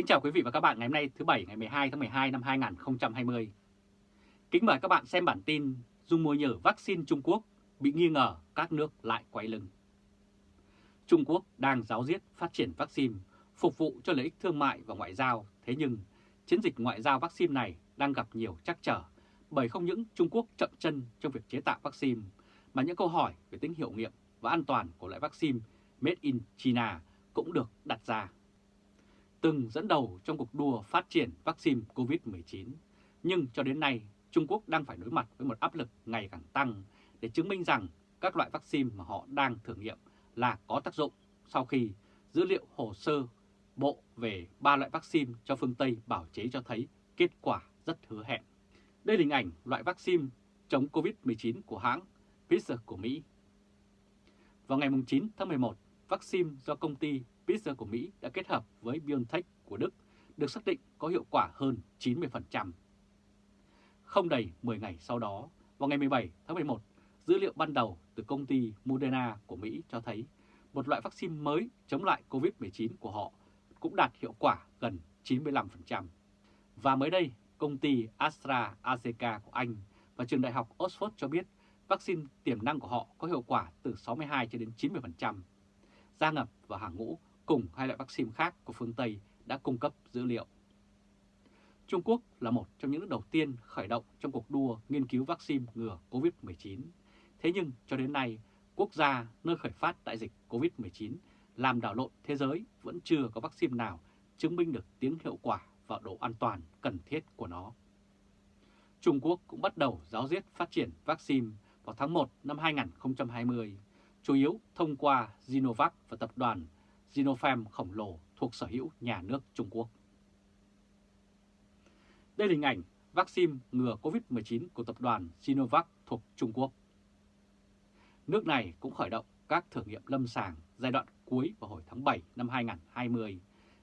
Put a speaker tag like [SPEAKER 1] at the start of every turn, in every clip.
[SPEAKER 1] Kính chào quý vị và các bạn ngày hôm nay thứ Bảy ngày 12 tháng 12 năm 2020. Kính mời các bạn xem bản tin dung mua nhử vaccine Trung Quốc bị nghi ngờ các nước lại quay lưng. Trung Quốc đang giáo diết phát triển vaccine phục vụ cho lợi ích thương mại và ngoại giao, thế nhưng chiến dịch ngoại giao vaccine này đang gặp nhiều trắc trở bởi không những Trung Quốc chậm chân trong việc chế tạo vaccine mà những câu hỏi về tính hiệu nghiệm và an toàn của loại vaccine Made in China cũng được đặt ra. Từng dẫn đầu trong cuộc đua phát triển vaccine COVID-19, nhưng cho đến nay Trung Quốc đang phải đối mặt với một áp lực ngày càng tăng để chứng minh rằng các loại vaccine mà họ đang thử nghiệm là có tác dụng sau khi dữ liệu hồ sơ bộ về ba loại vaccine cho phương Tây bảo chế cho thấy kết quả rất hứa hẹn. Đây là hình ảnh loại vaccine chống COVID-19 của hãng Pfizer của Mỹ. Vào ngày 9 tháng 11, vaccine do công ty Pfizer của Mỹ đã kết hợp với BioNTech của Đức được xác định có hiệu quả hơn 90%. Không đầy 10 ngày sau đó, vào ngày 17 tháng 11, dữ liệu ban đầu từ công ty Moderna của Mỹ cho thấy một loại vaccine mới chống lại COVID-19 của họ cũng đạt hiệu quả gần 95%. Và mới đây, công ty AstraZeneca của Anh và trường đại học Oxford cho biết vaccine tiềm năng của họ có hiệu quả từ 62 cho đến 90%. Gia ngập vào hàng ngũ cùng hai loại vaccine khác của phương Tây đã cung cấp dữ liệu. Trung Quốc là một trong những nước đầu tiên khởi động trong cuộc đua nghiên cứu vaccine ngừa COVID-19. Thế nhưng cho đến nay, quốc gia nơi khởi phát đại dịch COVID-19 làm đảo lộn thế giới vẫn chưa có vaccine nào chứng minh được tiếng hiệu quả và độ an toàn cần thiết của nó. Trung Quốc cũng bắt đầu giáo diết phát triển vaccine vào tháng 1 năm 2020, chủ yếu thông qua Sinovac và tập đoàn Sinopharm khổng lồ thuộc sở hữu nhà nước Trung Quốc. Đây là hình ảnh vaccine ngừa COVID-19 của tập đoàn Sinovac thuộc Trung Quốc. Nước này cũng khởi động các thử nghiệm lâm sàng giai đoạn cuối vào hồi tháng 7 năm 2020,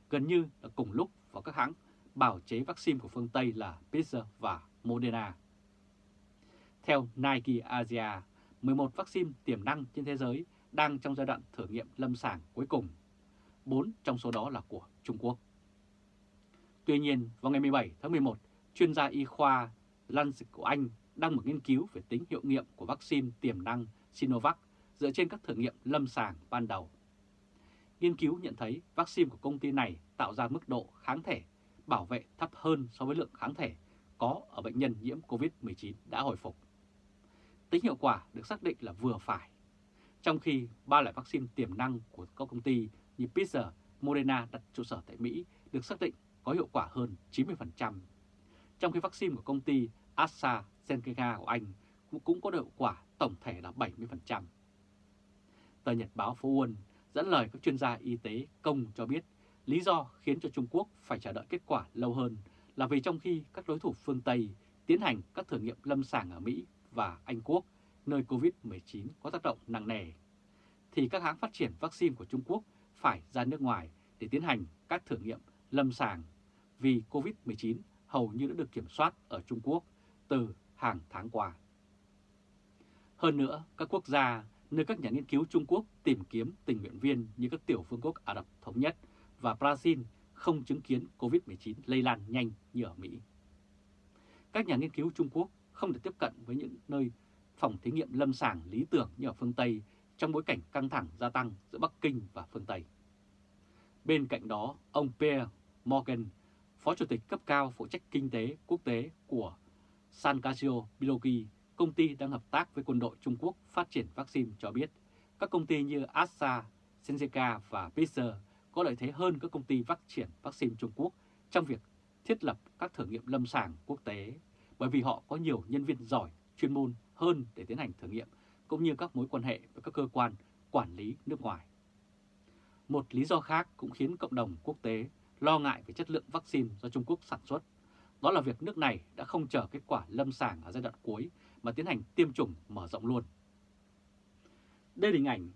[SPEAKER 1] gần như là cùng lúc vào các hãng bảo chế vaccine của phương Tây là Pfizer và Moderna. Theo Nike Asia, 11 vaccine tiềm năng trên thế giới đang trong giai đoạn thử nghiệm lâm sàng cuối cùng. 4 trong số đó là của Trung Quốc. Tuy nhiên, vào ngày 17 tháng 11, chuyên gia y khoa Lancet của Anh đăng một nghiên cứu về tính hiệu nghiệm của vaccine tiềm năng Sinovac dựa trên các thử nghiệm lâm sàng ban đầu. Nghiên cứu nhận thấy vaccine của công ty này tạo ra mức độ kháng thể bảo vệ thấp hơn so với lượng kháng thể có ở bệnh nhân nhiễm COVID-19 đã hồi phục. Tính hiệu quả được xác định là vừa phải, trong khi ba loại vaccine tiềm năng của các công ty như Pfizer, Moderna đặt trụ sở tại Mỹ được xác định có hiệu quả hơn 90%, trong khi vaccine của công ty AstraZeneca của Anh cũng có hiệu quả tổng thể là 70%. Tờ Nhật báo Phố Uân dẫn lời các chuyên gia y tế công cho biết lý do khiến cho Trung Quốc phải chờ đợi kết quả lâu hơn là vì trong khi các đối thủ phương Tây tiến hành các thử nghiệm lâm sàng ở Mỹ và Anh Quốc, nơi COVID-19 có tác động nặng nề, thì các hãng phát triển vaccine của Trung Quốc phải ra nước ngoài để tiến hành các thử nghiệm lâm sàng vì COVID-19 hầu như đã được kiểm soát ở Trung Quốc từ hàng tháng qua. Hơn nữa, các quốc gia nơi các nhà nghiên cứu Trung Quốc tìm kiếm tình nguyện viên như các tiểu phương quốc Ả Rập Thống Nhất và Brazil không chứng kiến COVID-19 lây lan nhanh như ở Mỹ. Các nhà nghiên cứu Trung Quốc không thể tiếp cận với những nơi phòng thí nghiệm lâm sàng lý tưởng như ở phương Tây trong bối cảnh căng thẳng gia tăng giữa Bắc Kinh và phương Tây. Bên cạnh đó, ông Pierre Morgan, Phó Chủ tịch cấp cao phụ trách kinh tế quốc tế của San Casio Biology, công ty đang hợp tác với quân đội Trung Quốc phát triển vaccine cho biết các công ty như AstraZeneca và Pfizer có lợi thế hơn các công ty phát triển vaccine Trung Quốc trong việc thiết lập các thử nghiệm lâm sàng quốc tế bởi vì họ có nhiều nhân viên giỏi, chuyên môn hơn để tiến hành thử nghiệm cũng như các mối quan hệ với các cơ quan quản lý nước ngoài. Một lý do khác cũng khiến cộng đồng quốc tế lo ngại về chất lượng vaccine do Trung Quốc sản xuất. Đó là việc nước này đã không chờ kết quả lâm sàng ở giai đoạn cuối mà tiến hành tiêm chủng mở rộng luôn. Đây là hình ảnh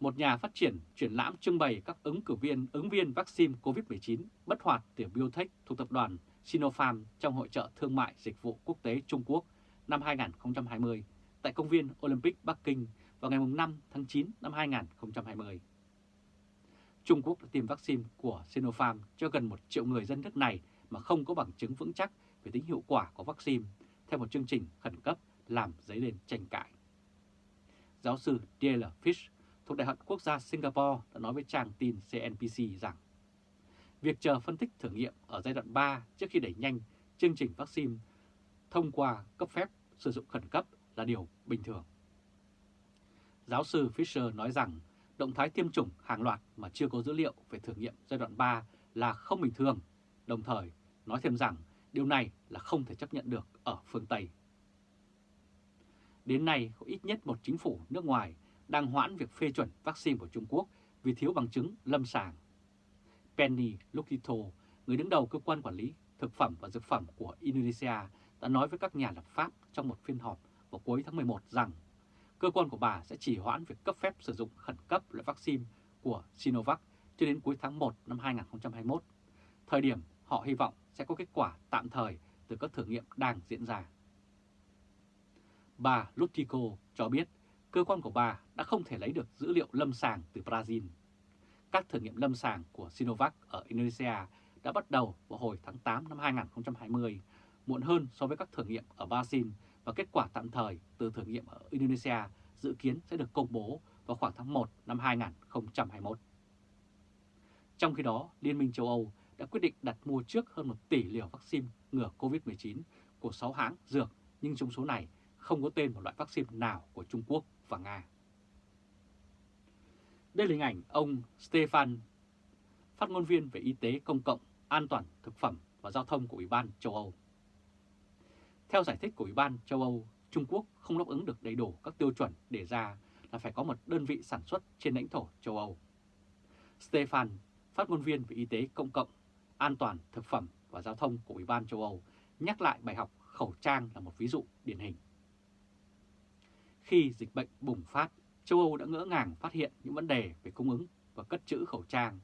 [SPEAKER 1] một nhà phát triển triển lãm trưng bày các ứng cử viên, ứng viên vaccine COVID-19 bất hoạt từ Biotech thuộc tập đoàn Sinopharm trong Hội trợ Thương mại Dịch vụ Quốc tế Trung Quốc năm 2020 tại công viên Olympic Bắc Kinh vào ngày 5 tháng 9 năm 2020. Trung Quốc đã tiêm vaccine của Sinopharm cho gần một triệu người dân nước này mà không có bằng chứng vững chắc về tính hiệu quả của vaccine, theo một chương trình khẩn cấp làm dấy lên tranh cãi. Giáo sư D.L. Fish thuộc Đại học Quốc gia Singapore đã nói với trang tin CNBC rằng, việc chờ phân tích thử nghiệm ở giai đoạn 3 trước khi đẩy nhanh chương trình vaccine thông qua cấp phép sử dụng khẩn cấp là điều bình thường. Giáo sư Fisher nói rằng động thái tiêm chủng hàng loạt mà chưa có dữ liệu về thử nghiệm giai đoạn 3 là không bình thường, đồng thời nói thêm rằng điều này là không thể chấp nhận được ở phương Tây. Đến nay, có ít nhất một chính phủ nước ngoài đang hoãn việc phê chuẩn vaccine của Trung Quốc vì thiếu bằng chứng lâm sàng. Penny Lukito, người đứng đầu cơ quan quản lý thực phẩm và dược phẩm của Indonesia, đã nói với các nhà lập pháp trong một phiên họp vào cuối tháng 11 rằng cơ quan của bà sẽ chỉ hoãn việc cấp phép sử dụng khẩn cấp loại vaccine của Sinovac cho đến cuối tháng 1 năm 2021, thời điểm họ hy vọng sẽ có kết quả tạm thời từ các thử nghiệm đang diễn ra. Bà Lutico cho biết cơ quan của bà đã không thể lấy được dữ liệu lâm sàng từ Brazil. Các thử nghiệm lâm sàng của Sinovac ở Indonesia đã bắt đầu vào hồi tháng 8 năm 2020, muộn hơn so với các thử nghiệm ở Brazil và kết quả tạm thời từ thử nghiệm ở Indonesia dự kiến sẽ được công bố vào khoảng tháng 1 năm 2021. Trong khi đó, Liên minh châu Âu đã quyết định đặt mua trước hơn 1 tỷ liều vaccine ngừa COVID-19 của 6 hãng dược, nhưng trong số này không có tên một loại vaccine nào của Trung Quốc và Nga. Đây là hình ảnh ông Stefan, phát ngôn viên về y tế công cộng, an toàn thực phẩm và giao thông của Ủy ban châu Âu. Theo giải thích của Ủy ban châu Âu, Trung Quốc không đáp ứng được đầy đủ các tiêu chuẩn đề ra là phải có một đơn vị sản xuất trên lãnh thổ châu Âu. Stefan, phát ngôn viên về y tế công cộng, an toàn thực phẩm và giao thông của Ủy ban châu Âu, nhắc lại bài học khẩu trang là một ví dụ điển hình. Khi dịch bệnh bùng phát, châu Âu đã ngỡ ngàng phát hiện những vấn đề về cung ứng và cất trữ khẩu trang.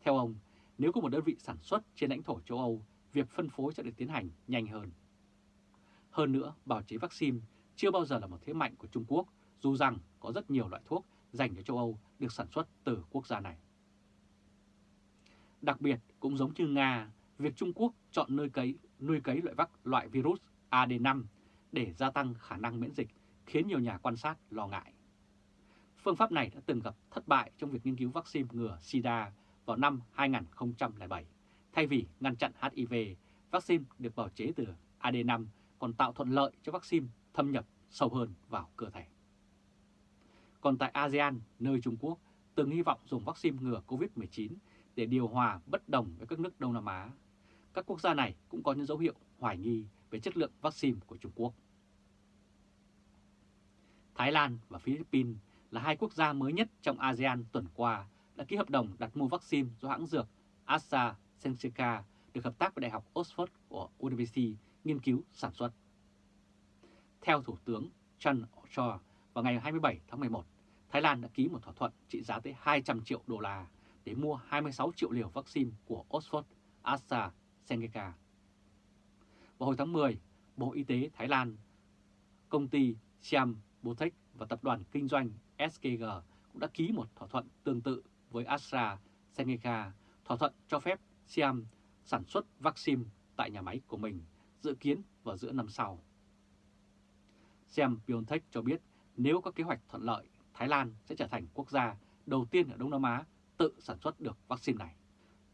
[SPEAKER 1] Theo ông, nếu có một đơn vị sản xuất trên lãnh thổ châu Âu, việc phân phối sẽ được tiến hành nhanh hơn. Hơn nữa, bảo chế vaccine chưa bao giờ là một thế mạnh của Trung Quốc, dù rằng có rất nhiều loại thuốc dành cho châu Âu được sản xuất từ quốc gia này. Đặc biệt, cũng giống như Nga, việc Trung Quốc chọn nơi cấy, nuôi cấy loại vắc loại virus AD5 để gia tăng khả năng miễn dịch khiến nhiều nhà quan sát lo ngại. Phương pháp này đã từng gặp thất bại trong việc nghiên cứu vaccine ngừa SIDA vào năm 2007. Thay vì ngăn chặn HIV, vaccine được bào chế từ AD5 còn tạo thuận lợi cho vaccine thâm nhập sâu hơn vào cơ thể. Còn tại ASEAN, nơi Trung Quốc từng hy vọng dùng vaccine ngừa COVID-19 để điều hòa bất đồng với các nước Đông Nam Á, các quốc gia này cũng có những dấu hiệu hoài nghi về chất lượng vaccine của Trung Quốc. Thái Lan và Philippines là hai quốc gia mới nhất trong ASEAN tuần qua đã ký hợp đồng đặt mua vaccine do hãng dược AstraZeneca được hợp tác với Đại học Oxford của University nghiên cứu sản xuất. Theo Thủ tướng Chan Cho, vào ngày 27 tháng 11, Thái Lan đã ký một thỏa thuận trị giá tới 200 triệu đô la để mua 26 triệu liều vaccine của Oxford AstraZeneca. Vào hồi tháng 10, Bộ Y tế Thái Lan, công ty Siam Botech và tập đoàn kinh doanh SKG cũng đã ký một thỏa thuận tương tự với AstraZeneca, thỏa thuận cho phép Siam sản xuất vaccine tại nhà máy của mình dự kiến vào giữa năm sau. Xem Biontech cho biết nếu có kế hoạch thuận lợi, Thái Lan sẽ trở thành quốc gia đầu tiên ở Đông Nam Á tự sản xuất được vaccine này.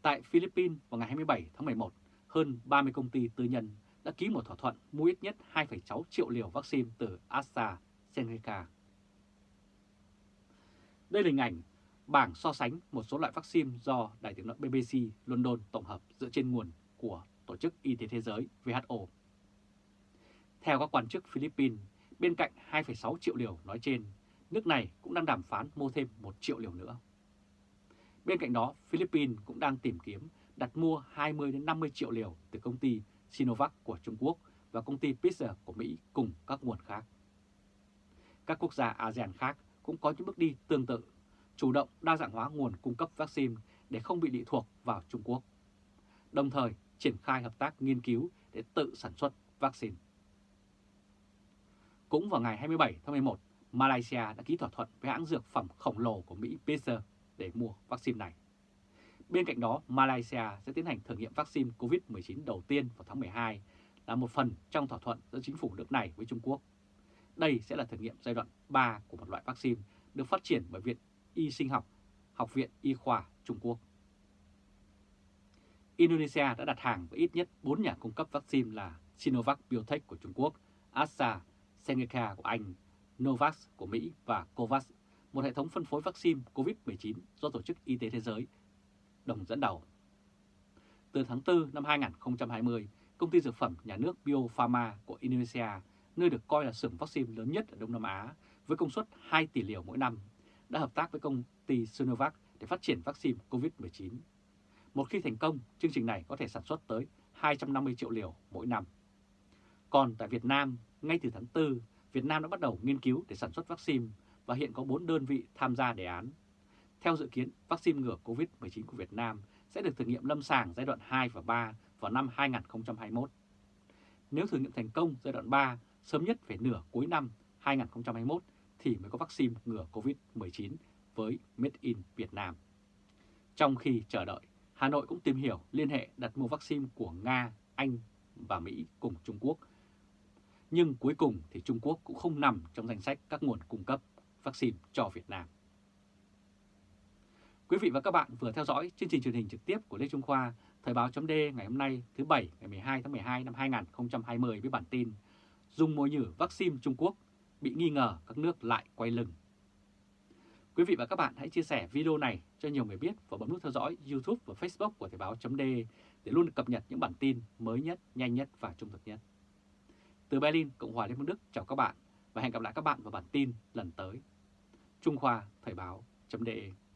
[SPEAKER 1] Tại Philippines vào ngày 27 tháng 11, hơn 30 công ty tư nhân đã ký một thỏa thuận mua ít nhất 2,6 triệu liều vaccine từ AstraZeneca. Đây là hình ảnh bảng so sánh một số loại vaccine do Đài tiếng nói BBC London tổng hợp dựa trên nguồn của Tổ chức Y tế Thế giới WHO. Theo các quan chức Philippines, bên cạnh 2,6 triệu liều nói trên, nước này cũng đang đàm phán mua thêm 1 triệu liều nữa. Bên cạnh đó, Philippines cũng đang tìm kiếm đặt mua 20-50 triệu liều từ công ty Sinovac của Trung Quốc và công ty Pfizer của Mỹ cùng các nguồn khác. Các quốc gia ASEAN khác cũng có những bước đi tương tự, chủ động đa dạng hóa nguồn cung cấp vaccine để không bị lệ thuộc vào Trung Quốc, đồng thời triển khai hợp tác nghiên cứu để tự sản xuất vaccine. Cũng vào ngày 27 tháng 11, Malaysia đã ký thỏa thuận với hãng dược phẩm khổng lồ của Mỹ Pfizer để mua vaccine này. Bên cạnh đó, Malaysia sẽ tiến hành thử nghiệm vaccine COVID-19 đầu tiên vào tháng 12 là một phần trong thỏa thuận giữa chính phủ nước này với Trung Quốc. Đây sẽ là thử nghiệm giai đoạn 3 của một loại vaccine được phát triển bởi Viện Y sinh học, Học viện Y khoa Trung Quốc. Indonesia đã đặt hàng với ít nhất 4 nhà cung cấp vaccine là Sinovac Biotech của Trung Quốc, AstraZeneca của Anh, Novavax của Mỹ và COVAX, một hệ thống phân phối vaccine COVID-19 do Tổ chức Y tế Thế giới đồng dẫn đầu. Từ tháng 4 năm 2020, công ty dược phẩm nhà nước Biopharma của Indonesia, nơi được coi là xưởng vaccine lớn nhất ở Đông Nam Á với công suất 2 tỷ liều mỗi năm, đã hợp tác với công ty Sinovac để phát triển vaccine COVID-19. Một khi thành công, chương trình này có thể sản xuất tới 250 triệu liều mỗi năm. Còn tại Việt Nam, ngay từ tháng 4, Việt Nam đã bắt đầu nghiên cứu để sản xuất vaccine và hiện có 4 đơn vị tham gia đề án. Theo dự kiến, vaccine ngừa COVID-19 của Việt Nam sẽ được thử nghiệm lâm sàng giai đoạn 2 và 3 vào năm 2021. Nếu thử nghiệm thành công giai đoạn 3 sớm nhất phải nửa cuối năm 2021 thì mới có vaccine ngừa COVID-19 với Made in Việt Nam. Trong khi chờ đợi, Hà Nội cũng tìm hiểu liên hệ đặt mua vaccine của Nga, Anh và Mỹ cùng Trung Quốc. Nhưng cuối cùng thì Trung Quốc cũng không nằm trong danh sách các nguồn cung cấp vaccine cho Việt Nam. Quý vị và các bạn vừa theo dõi chương trình truyền hình trực tiếp của Lê Trung Khoa, Thời báo chấm ngày hôm nay thứ Bảy ngày 12 tháng 12 năm 2020 với bản tin Dùng mồi nhử vaccine Trung Quốc bị nghi ngờ các nước lại quay lưng. Quý vị và các bạn hãy chia sẻ video này cho nhiều người biết và bấm nút theo dõi YouTube và Facebook của Thời báo .d để luôn được cập nhật những bản tin mới nhất, nhanh nhất và trung thực nhất. Từ Berlin, Cộng hòa Liên bang Đức chào các bạn và hẹn gặp lại các bạn vào bản tin lần tới. Trung Khoa Thời báo .de